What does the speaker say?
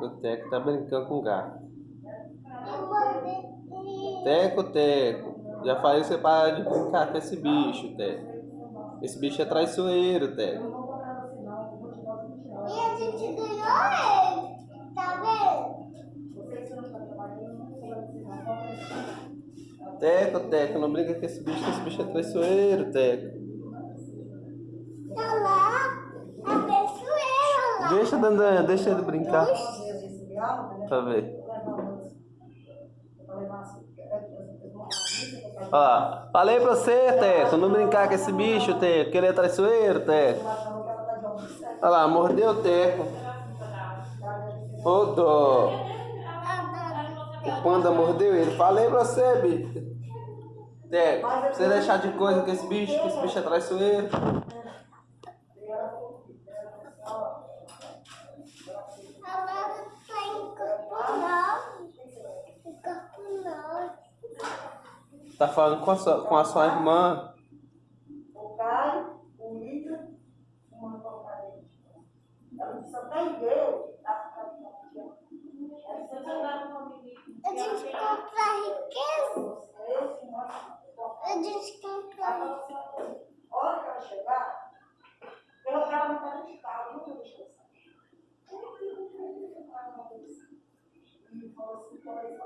O Teco tá brincando com o gato. Teco, Teco. Já falei que você para de brincar com esse bicho, Teco. Esse bicho é traiçoeiro, Teco. E a gente ganhou ele. Tá vendo? Teco, Teco, não brinca com esse bicho, que esse bicho é traiçoeiro, Teco. Tá lá. A Deixa, Dandan, deixa ele brincar. Pra ver. Lá. Falei pra você, Teco, não brincar com esse bicho, Teco, que ele é traiçoeiro, Teco. Olha lá, mordeu o Teco. Ô, dó. O panda mordeu ele. Falei pra você, bicho. Teco, pra você deixar de coisa com esse bicho, que esse bicho é traiçoeiro. Tá falando com a sua, com a sua irmã. o Caio, o William, uma porcaria. Ela eu, tá. A gente compra riqueza. Nossa, A gente compra riqueza. A hora que ela chegar, eu não tá no estado, não vou descansar. E falou assim, que ela ia